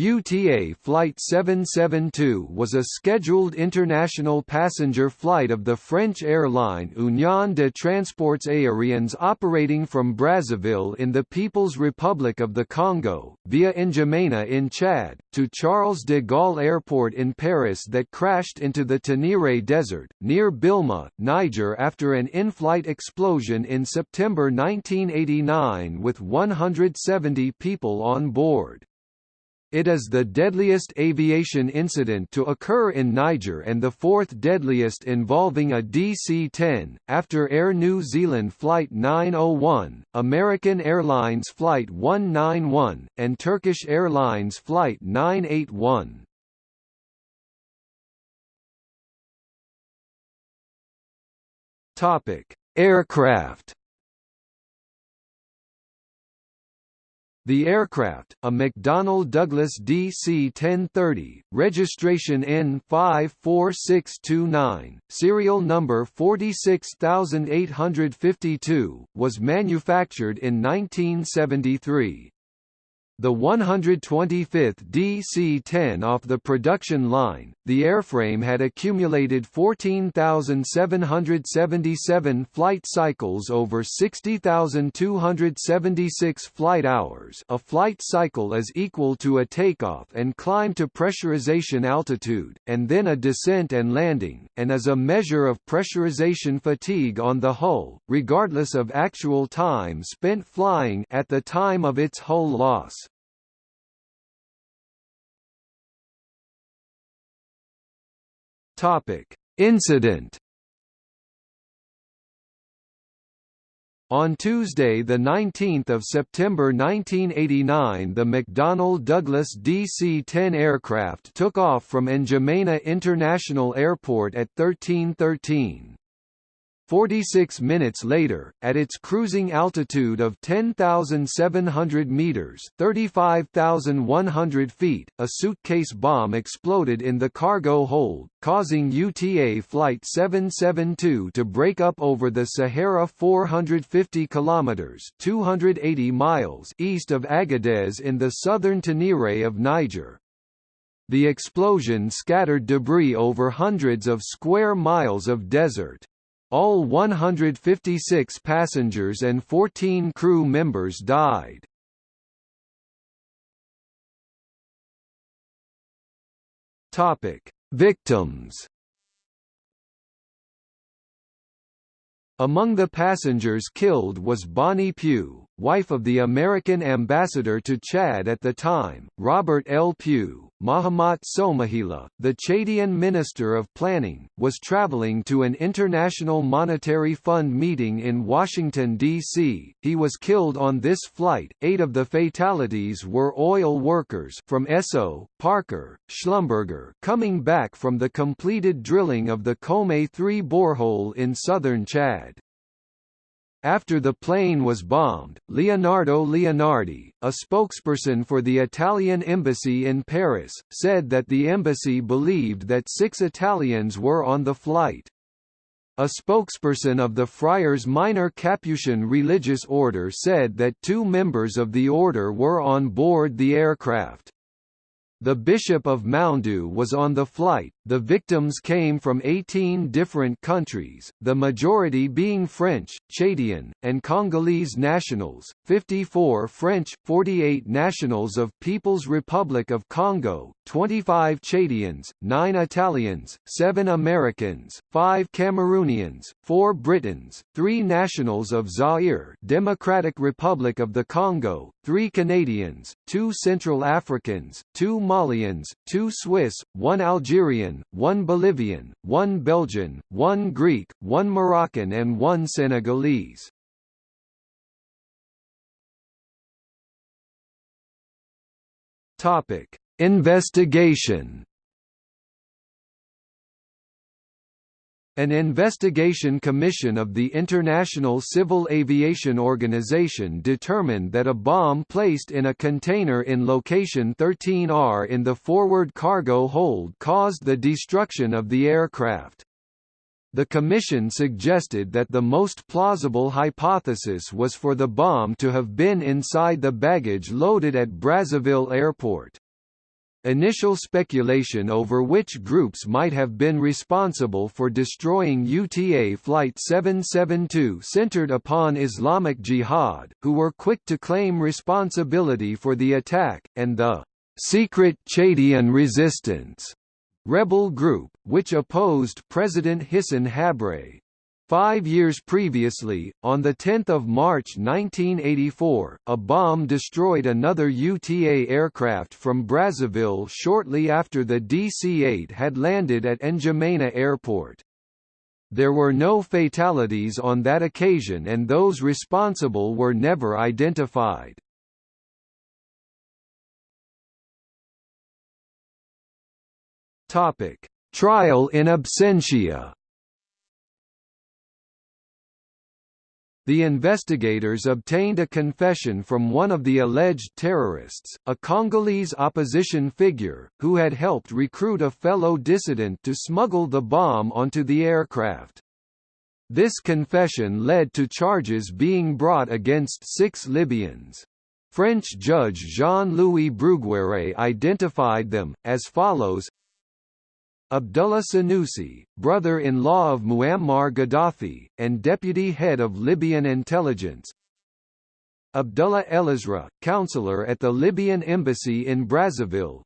UTA Flight 772 was a scheduled international passenger flight of the French airline Union de Transports Aériens operating from Brazzaville in the People's Republic of the Congo, via N'Djamena in Chad, to Charles de Gaulle Airport in Paris that crashed into the Tenere Desert, near Bilma, Niger after an in-flight explosion in September 1989 with 170 people on board. It is the deadliest aviation incident to occur in Niger and the fourth deadliest involving a DC-10, after Air New Zealand Flight 901, American Airlines Flight 191, and Turkish Airlines Flight 981. Aircraft The aircraft, a McDonnell Douglas DC-1030, registration N54629, serial number 46852, was manufactured in 1973. The 125th DC-10 off the production line, the airframe had accumulated 14,777 flight cycles over 60,276 flight hours a flight cycle is equal to a takeoff and climb to pressurization altitude, and then a descent and landing, and is a measure of pressurization fatigue on the hull, regardless of actual time spent flying at the time of its hull loss. Topic: Incident. On Tuesday 19 September 1989 the McDonnell Douglas DC-10 aircraft took off from N'Djamena International Airport at 1313. 46 minutes later, at its cruising altitude of 10,700 meters (35,100 feet), a suitcase bomb exploded in the cargo hold, causing UTA Flight 772 to break up over the Sahara 450 kilometers (280 miles) east of Agadez in the southern Tenere of Niger. The explosion scattered debris over hundreds of square miles of desert. All 156 passengers and 14 crew members died. Topic: Victims. Among the passengers killed was Bonnie Pugh, wife of the American ambassador to Chad at the time, Robert L. Pugh, Mahamat Soumaïla, the Chadian Minister of Planning, was traveling to an International Monetary Fund meeting in Washington, D.C. He was killed on this flight. Eight of the fatalities were oil workers from Esso, Parker, Schlumberger coming back from the completed drilling of the Kome 3 borehole in southern Chad. After the plane was bombed, Leonardo Leonardi, a spokesperson for the Italian embassy in Paris, said that the embassy believed that six Italians were on the flight. A spokesperson of the Friars Minor Capuchin religious order said that two members of the order were on board the aircraft. The Bishop of Moundou was on the flight. The victims came from 18 different countries, the majority being French, Chadian, and Congolese nationals, 54 French, 48 nationals of People's Republic of Congo, 25 Chadians, 9 Italians, 7 Americans, 5 Cameroonians, 4 Britons, 3 nationals of Zaire Democratic Republic of the Congo, 3 Canadians, 2 Central Africans, 2 Malians, 2 Swiss, 1 Algerian, 1 Bolivian, 1 Belgian, 1 Greek, 1 Moroccan and 1 Senegalese. Investigation An investigation commission of the International Civil Aviation Organization determined that a bomb placed in a container in location 13R in the forward cargo hold caused the destruction of the aircraft. The commission suggested that the most plausible hypothesis was for the bomb to have been inside the baggage loaded at Brazzaville Airport. Initial speculation over which groups might have been responsible for destroying UTA Flight 772 centered upon Islamic Jihad, who were quick to claim responsibility for the attack, and the secret Chadian resistance rebel group, which opposed President Hissène Habré. Five years previously, on 10 March 1984, a bomb destroyed another UTA aircraft from Brazzaville shortly after the DC-8 had landed at N'Djamena Airport. There were no fatalities on that occasion and those responsible were never identified. Trial in absentia The investigators obtained a confession from one of the alleged terrorists, a Congolese opposition figure, who had helped recruit a fellow dissident to smuggle the bomb onto the aircraft. This confession led to charges being brought against six Libyans. French judge Jean-Louis Bruguiere identified them, as follows Abdullah Senussi, brother-in-law of Muammar Gaddafi, and deputy head of Libyan intelligence. Abdullah Elizra, counselor at the Libyan embassy in Brazzaville.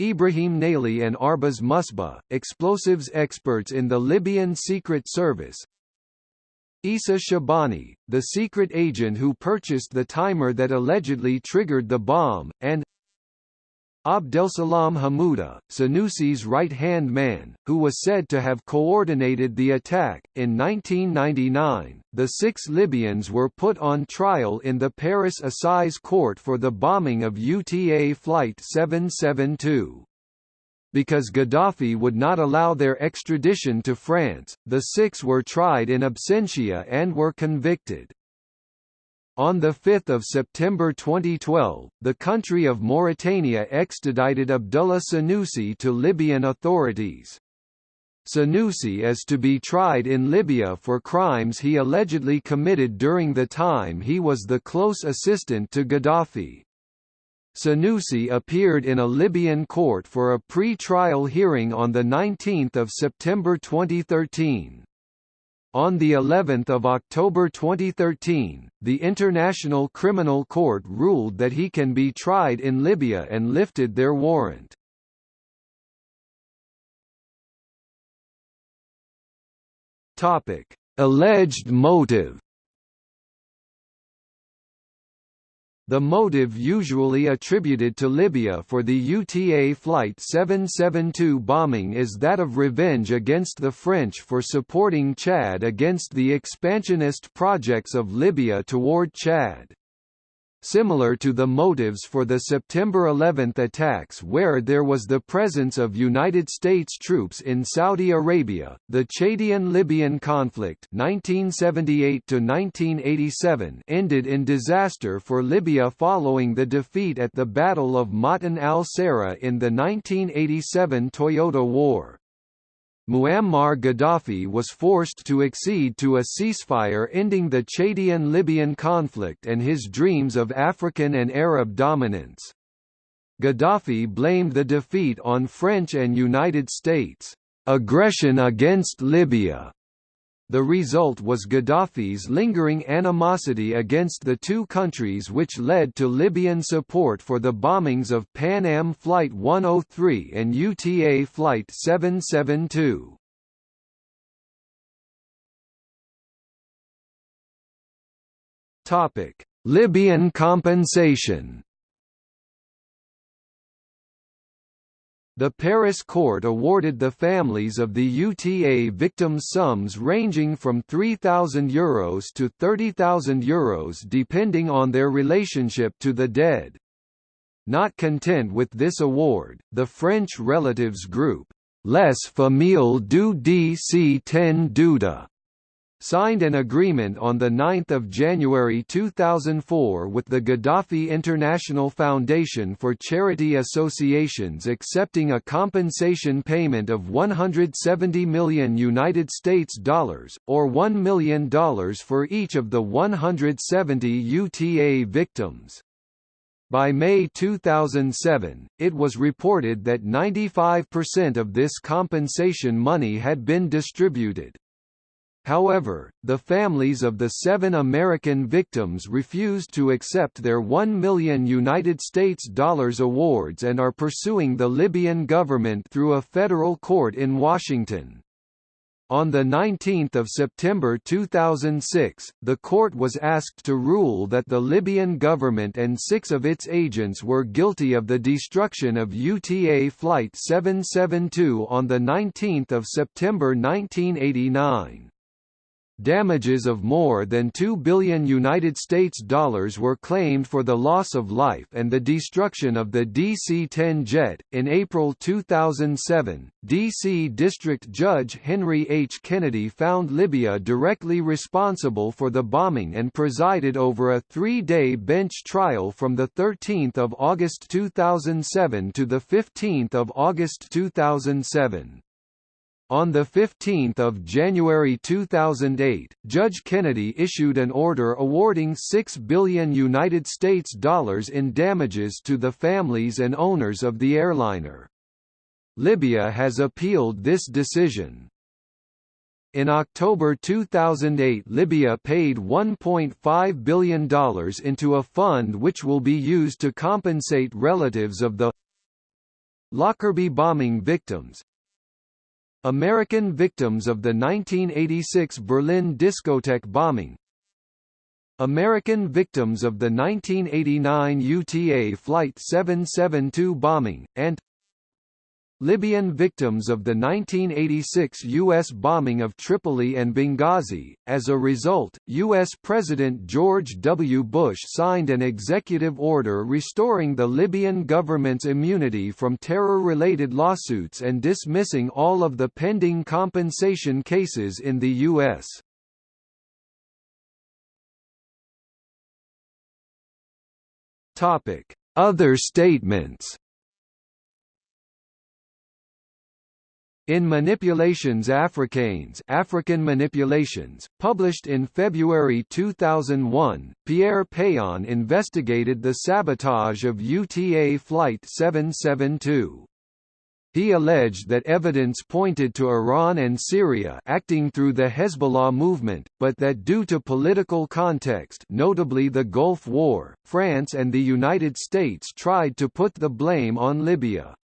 Ibrahim Naili and Arbaz Musba, explosives experts in the Libyan Secret Service. Issa Shabani, the secret agent who purchased the timer that allegedly triggered the bomb, and Abdelsalam Hamouda, Senussi's right-hand man, who was said to have coordinated the attack. In 1999, the six Libyans were put on trial in the Paris Assize Court for the bombing of UTA Flight 772. Because Gaddafi would not allow their extradition to France, the six were tried in absentia and were convicted. On 5 September 2012, the country of Mauritania extradited Abdullah Senussi to Libyan authorities. Senussi is to be tried in Libya for crimes he allegedly committed during the time he was the close assistant to Gaddafi. Senussi appeared in a Libyan court for a pre-trial hearing on 19 September 2013. On the 11th of October 2013, the International Criminal Court ruled that he can be tried in Libya and lifted their warrant. Topic: Alleged motive The motive usually attributed to Libya for the UTA Flight 772 bombing is that of revenge against the French for supporting Chad against the expansionist projects of Libya toward Chad. Similar to the motives for the September 11 attacks where there was the presence of United States troops in Saudi Arabia, the Chadian-Libyan conflict 1978 ended in disaster for Libya following the defeat at the Battle of Ma'tan al-Sara in the 1987 Toyota War. Muammar Gaddafi was forced to accede to a ceasefire ending the Chadian-Libyan conflict and his dreams of African and Arab dominance. Gaddafi blamed the defeat on French and United States aggression against Libya the result was Gaddafi's lingering animosity against the two countries which led to Libyan support for the bombings of Pan Am Flight 103 and UTA Flight 772. Libyan compensation The Paris court awarded the families of the UTA victims sums ranging from €3,000 Euros to €30,000 Euros depending on their relationship to the dead. Not content with this award, the French relatives group, Les Familles du DC 10 d'UTA, signed an agreement on 9 January 2004 with the Gaddafi International Foundation for Charity Associations accepting a compensation payment of 170 million United States dollars, or $1 million for each of the 170 UTA victims. By May 2007, it was reported that 95% of this compensation money had been distributed. However, the families of the seven American victims refused to accept their 1 million United States dollars awards and are pursuing the Libyan government through a federal court in Washington. On 19 September 2006, the court was asked to rule that the Libyan government and six of its agents were guilty of the destruction of UTA Flight 772 on 19 September 1989. Damages of more than 2 billion United States dollars were claimed for the loss of life and the destruction of the DC-10 jet. In April 2007, DC District Judge Henry H. Kennedy found Libya directly responsible for the bombing and presided over a three-day bench trial from 13 August 2007 to 15 August 2007. On 15 January 2008, Judge Kennedy issued an order awarding 6 billion United States dollars in damages to the families and owners of the airliner. Libya has appealed this decision. In October 2008 Libya paid $1.5 billion into a fund which will be used to compensate relatives of the Lockerbie bombing victims, American victims of the 1986 Berlin discotheque bombing. American victims of the 1989 UTA Flight 772 bombing, and Libyan victims of the 1986 U.S. bombing of Tripoli and Benghazi. As a result, U.S. President George W. Bush signed an executive order restoring the Libyan government's immunity from terror-related lawsuits and dismissing all of the pending compensation cases in the U.S. Other statements In Manipulations Africaines African Manipulations, published in February 2001, Pierre Pean investigated the sabotage of UTA Flight 772. He alleged that evidence pointed to Iran and Syria acting through the Hezbollah movement, but that due to political context notably the Gulf War, France and the United States tried to put the blame on Libya.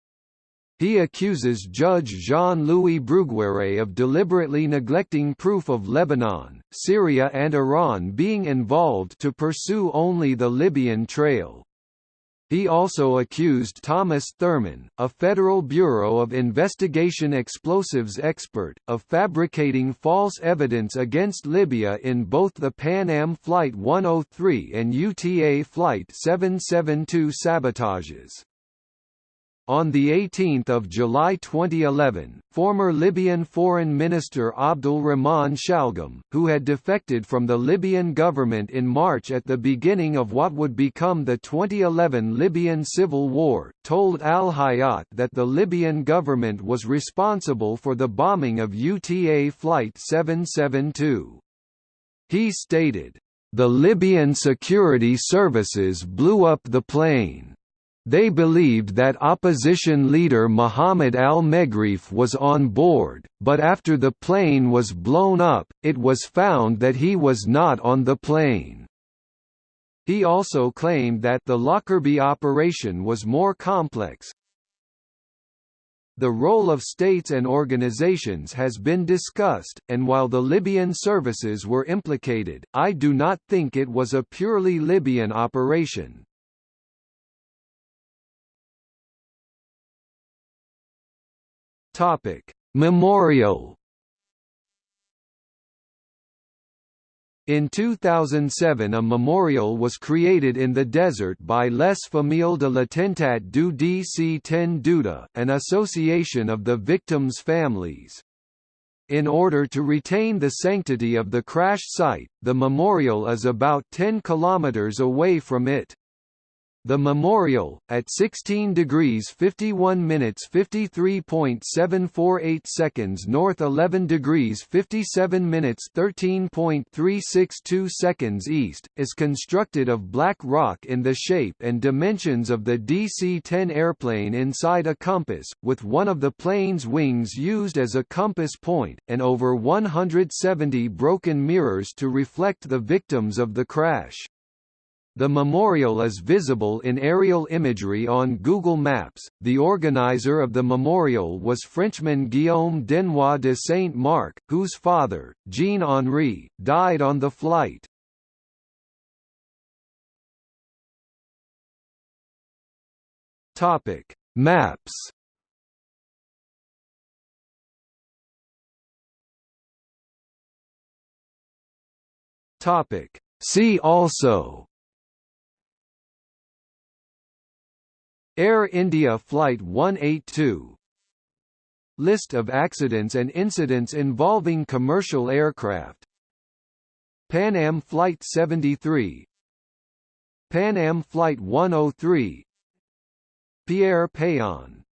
He accuses Judge Jean-Louis Bruguiere of deliberately neglecting proof of Lebanon, Syria and Iran being involved to pursue only the Libyan trail. He also accused Thomas Thurman, a Federal Bureau of Investigation explosives expert, of fabricating false evidence against Libya in both the Pan Am Flight 103 and UTA Flight 772 sabotages. On 18 July 2011, former Libyan Foreign Minister Abdul Rahman Shalgam, who had defected from the Libyan government in March at the beginning of what would become the 2011 Libyan civil war, told Al Hayat that the Libyan government was responsible for the bombing of UTA Flight 772. He stated, "...the Libyan security services blew up the plane." They believed that opposition leader Mohammed al-Meghrif was on board, but after the plane was blown up, it was found that he was not on the plane. He also claimed that the Lockerbie operation was more complex. The role of states and organizations has been discussed, and while the Libyan services were implicated, I do not think it was a purely Libyan operation. Topic: Memorial. In 2007 a memorial was created in the desert by Les Familles de l'Attentat du DC-10 d'UTA, an association of the victims' families. In order to retain the sanctity of the crash site, the memorial is about 10 kilometers away from it. The Memorial, at 16 degrees 51 minutes 53.748 seconds north 11 degrees 57 minutes 13.362 seconds east, is constructed of black rock in the shape and dimensions of the DC-10 airplane inside a compass, with one of the plane's wings used as a compass point, and over 170 broken mirrors to reflect the victims of the crash. The memorial is visible in aerial imagery on Google Maps. The organizer of the memorial was Frenchman Guillaume Denoix de Saint-Marc, whose father, Jean Henri, died on the flight. Topic: Maps. Topic: See also Air India Flight 182 List of accidents and incidents involving commercial aircraft. Pan Am Flight 73 Pan Am Flight 103 Pierre Péan